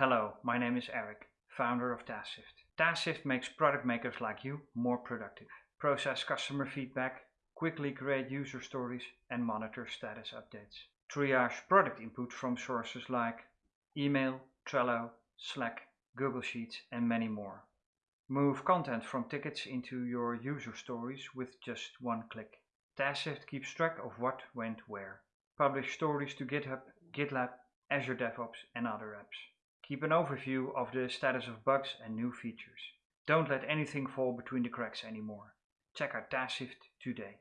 Hello, my name is Eric, founder of TaskShift. TaskShift makes product makers like you more productive. Process customer feedback, quickly create user stories and monitor status updates. Triage product input from sources like email, Trello, Slack, Google Sheets and many more. Move content from tickets into your user stories with just one click. TaskShift keeps track of what went where. Publish stories to GitHub, GitLab, Azure DevOps and other apps. Keep an overview of the status of bugs and new features. Don't let anything fall between the cracks anymore. Check out TaskShift today.